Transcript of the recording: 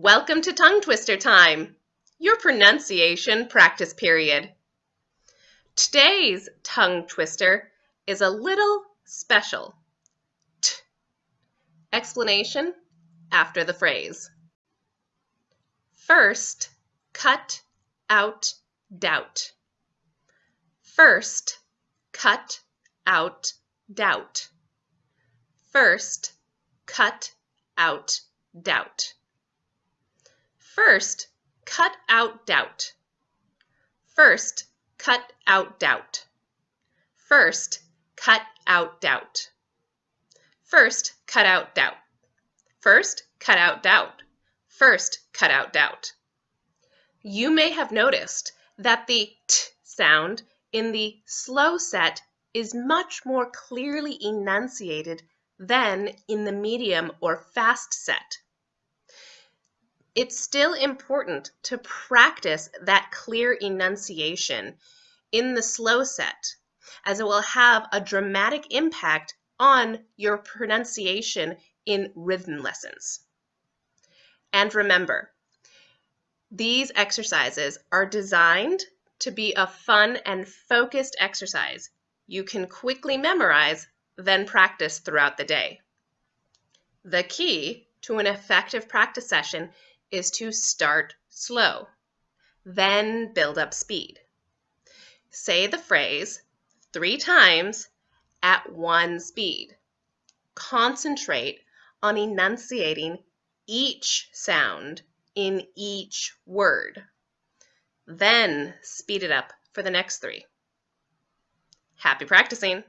Welcome to Tongue Twister Time, your pronunciation practice period. Today's tongue twister is a little special. T. Explanation after the phrase. First, cut out doubt. First, cut out doubt. First, cut out doubt. First, cut out doubt. First, cut out doubt. First, cut out doubt. First, cut out doubt. First, cut out doubt. First, cut out doubt. You may have noticed that the t sound in the slow set is much more clearly enunciated than in the medium or fast set. It's still important to practice that clear enunciation in the slow set, as it will have a dramatic impact on your pronunciation in written lessons. And remember, these exercises are designed to be a fun and focused exercise you can quickly memorize, then practice throughout the day. The key to an effective practice session is to start slow, then build up speed. Say the phrase three times at one speed. Concentrate on enunciating each sound in each word. Then speed it up for the next three. Happy practicing!